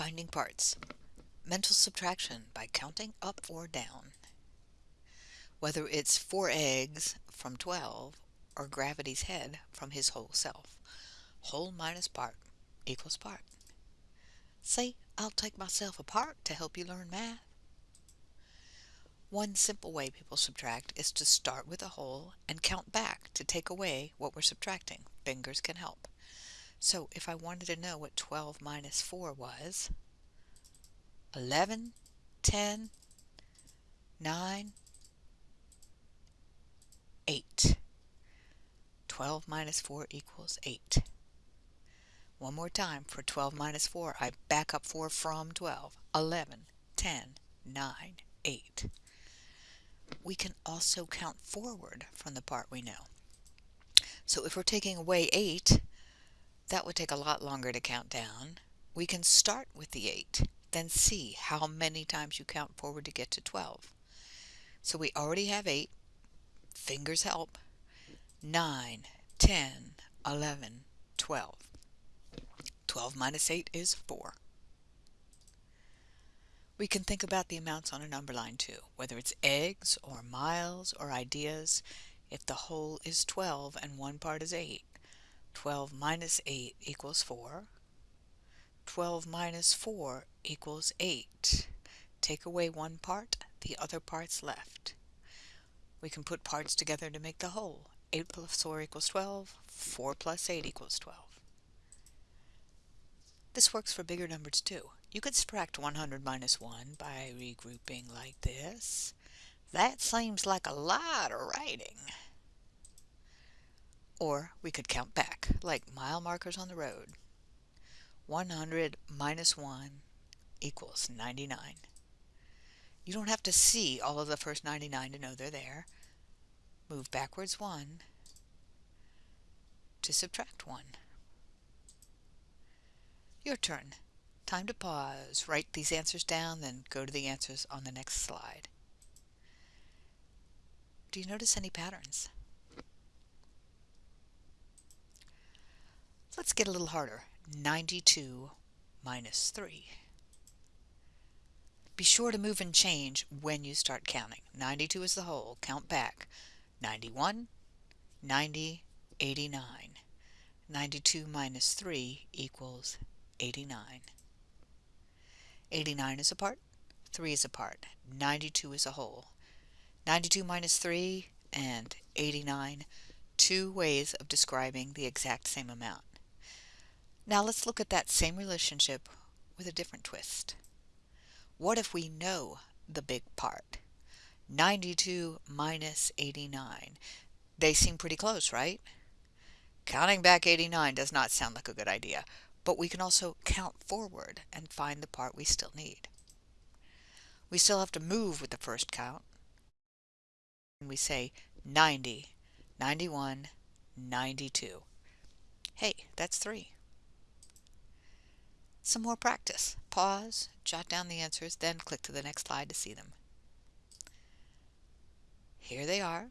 Finding parts. Mental subtraction by counting up or down. Whether it's 4 eggs from 12 or gravity's head from his whole self. Whole minus part equals part. Say, I'll take myself apart to help you learn math. One simple way people subtract is to start with a whole and count back to take away what we're subtracting. Fingers can help. So if I wanted to know what 12 minus 4 was, 11, 10, 9, 8. 12 minus 4 equals 8. One more time, for 12 minus 4, I back up 4 from 12. 11, 10, 9, 8. We can also count forward from the part we know. So if we're taking away 8, that would take a lot longer to count down. We can start with the 8, then see how many times you count forward to get to 12. So we already have 8. Fingers help. 9, 10, 11, 12. 12 minus 8 is 4. We can think about the amounts on a number line too, whether it's eggs or miles or ideas. If the whole is 12 and one part is 8, 12 minus 8 equals 4. 12 minus 4 equals 8. Take away one part, the other part's left. We can put parts together to make the whole. 8 plus 4 equals 12. 4 plus 8 equals 12. This works for bigger numbers too. You could subtract 100 minus 1 by regrouping like this. That seems like a lot of writing. Or we could count back, like mile markers on the road. 100 minus 1 equals 99. You don't have to see all of the first 99 to know they're there. Move backwards 1 to subtract 1. Your turn. Time to pause, write these answers down, then go to the answers on the next slide. Do you notice any patterns? Let's get a little harder. 92 minus 3. Be sure to move and change when you start counting. 92 is the whole. Count back. 91, 90, 89. 92 minus 3 equals 89. 89 is a part, 3 is a part, 92 is a whole. 92 minus 3 and 89, two ways of describing the exact same amount. Now let's look at that same relationship with a different twist. What if we know the big part? 92 minus 89. They seem pretty close, right? Counting back 89 does not sound like a good idea, but we can also count forward and find the part we still need. We still have to move with the first count. And we say 90, 91, 92. Hey, that's 3. Some more practice. Pause, jot down the answers, then click to the next slide to see them. Here they are.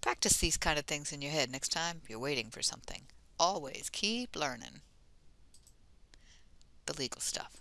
Practice these kind of things in your head next time you're waiting for something. Always keep learning the legal stuff.